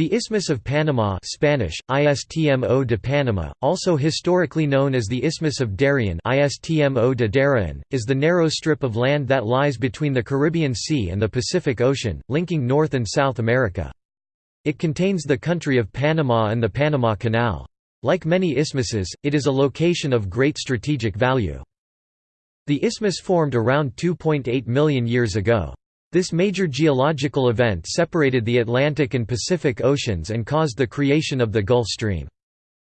The Isthmus of Panama Spanish, Istmo de Panama, also historically known as the Isthmus of Darien Istmo de Darien, is the narrow strip of land that lies between the Caribbean Sea and the Pacific Ocean, linking North and South America. It contains the country of Panama and the Panama Canal. Like many isthmuses, it is a location of great strategic value. The isthmus formed around 2.8 million years ago. This major geological event separated the Atlantic and Pacific Oceans and caused the creation of the Gulf Stream.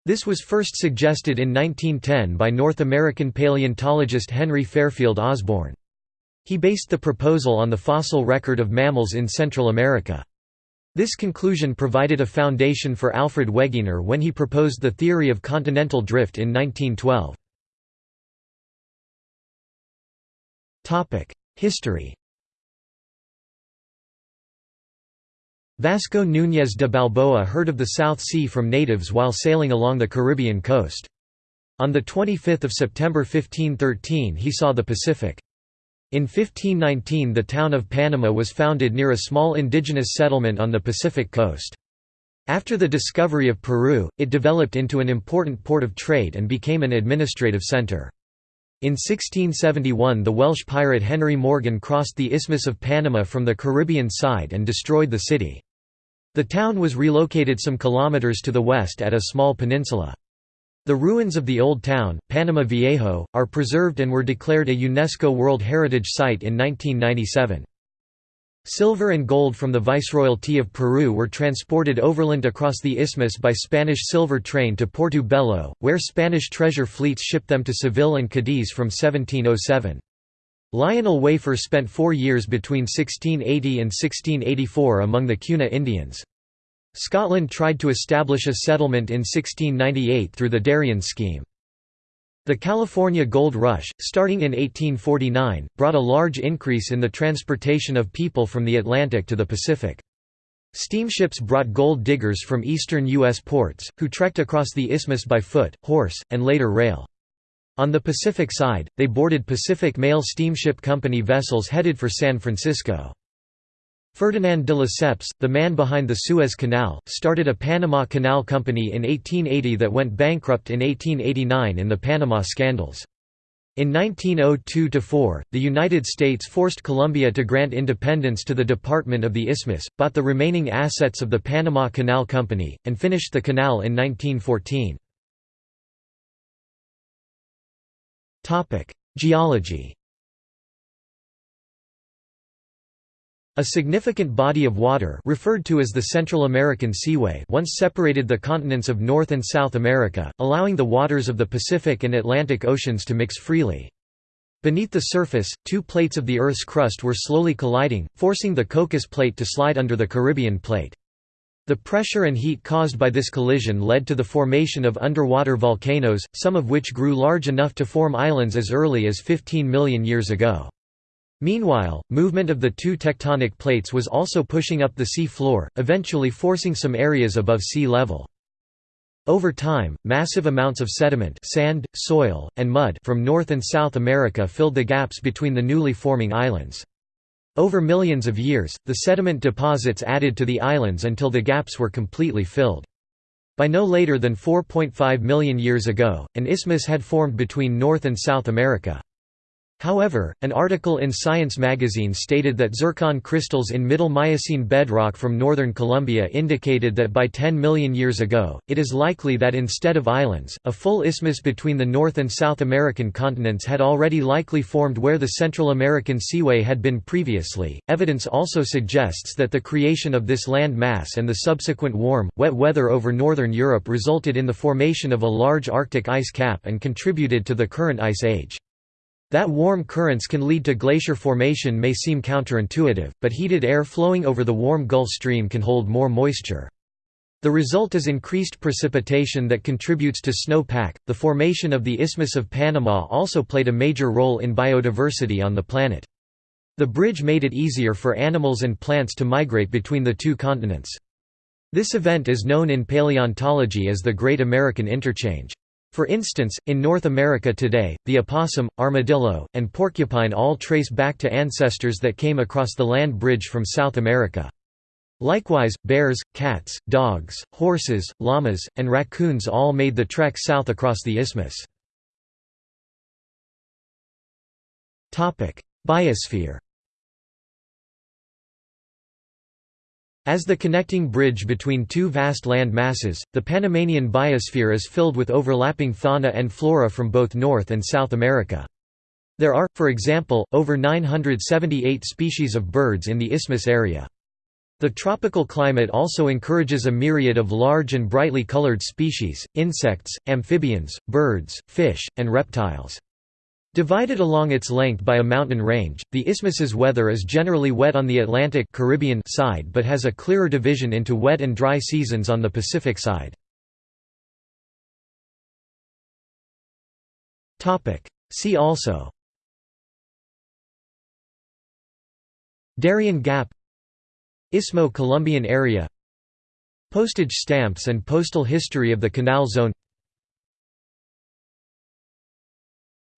This was first suggested in 1910 by North American paleontologist Henry Fairfield Osborn. He based the proposal on the fossil record of mammals in Central America. This conclusion provided a foundation for Alfred Wegener when he proposed the theory of continental drift in 1912. History Vasco Núñez de Balboa heard of the South Sea from natives while sailing along the Caribbean coast. On 25 September 1513 he saw the Pacific. In 1519 the town of Panama was founded near a small indigenous settlement on the Pacific coast. After the discovery of Peru, it developed into an important port of trade and became an administrative center. In 1671 the Welsh pirate Henry Morgan crossed the Isthmus of Panama from the Caribbean side and destroyed the city. The town was relocated some kilometers to the west at a small peninsula. The ruins of the old town, Panama Viejo, are preserved and were declared a UNESCO World Heritage Site in 1997. Silver and gold from the Viceroyalty of Peru were transported overland across the isthmus by Spanish silver train to Porto Bello, where Spanish treasure fleets shipped them to Seville and Cadiz from 1707. Lionel Wafer spent four years between 1680 and 1684 among the Cuna Indians. Scotland tried to establish a settlement in 1698 through the Darien scheme. The California Gold Rush, starting in 1849, brought a large increase in the transportation of people from the Atlantic to the Pacific. Steamships brought gold diggers from eastern U.S. ports, who trekked across the isthmus by foot, horse, and later rail. On the Pacific side, they boarded Pacific Mail Steamship Company vessels headed for San Francisco. Ferdinand de Lesseps, the man behind the Suez Canal, started a Panama Canal Company in 1880 that went bankrupt in 1889 in the Panama Scandals. In 1902–4, the United States forced Colombia to grant independence to the Department of the Isthmus, bought the remaining assets of the Panama Canal Company, and finished the canal in 1914. Geology A significant body of water referred to as the Central American Seaway once separated the continents of North and South America, allowing the waters of the Pacific and Atlantic Oceans to mix freely. Beneath the surface, two plates of the Earth's crust were slowly colliding, forcing the Cocos Plate to slide under the Caribbean Plate. The pressure and heat caused by this collision led to the formation of underwater volcanoes, some of which grew large enough to form islands as early as 15 million years ago. Meanwhile, movement of the two tectonic plates was also pushing up the sea floor, eventually forcing some areas above sea level. Over time, massive amounts of sediment sand, soil, and mud from North and South America filled the gaps between the newly forming islands. Over millions of years, the sediment deposits added to the islands until the gaps were completely filled. By no later than 4.5 million years ago, an isthmus had formed between North and South America. However, an article in Science magazine stated that zircon crystals in Middle Miocene bedrock from northern Colombia indicated that by 10 million years ago, it is likely that instead of islands, a full isthmus between the North and South American continents had already likely formed where the Central American Seaway had been previously. Evidence also suggests that the creation of this land mass and the subsequent warm, wet weather over northern Europe resulted in the formation of a large Arctic ice cap and contributed to the current ice age. That warm currents can lead to glacier formation may seem counterintuitive, but heated air flowing over the warm Gulf Stream can hold more moisture. The result is increased precipitation that contributes to snowpack. The formation of the Isthmus of Panama also played a major role in biodiversity on the planet. The bridge made it easier for animals and plants to migrate between the two continents. This event is known in paleontology as the Great American Interchange. For instance, in North America today, the opossum, armadillo, and porcupine all trace back to ancestors that came across the land bridge from South America. Likewise, bears, cats, dogs, horses, llamas, and raccoons all made the trek south across the isthmus. Biosphere As the connecting bridge between two vast land masses, the Panamanian biosphere is filled with overlapping fauna and flora from both North and South America. There are, for example, over 978 species of birds in the isthmus area. The tropical climate also encourages a myriad of large and brightly colored species, insects, amphibians, birds, fish, and reptiles. Divided along its length by a mountain range, the isthmus's weather is generally wet on the Atlantic Caribbean side but has a clearer division into wet and dry seasons on the Pacific side. See also Darien Gap Isthmo-Colombian area Postage stamps and postal history of the Canal Zone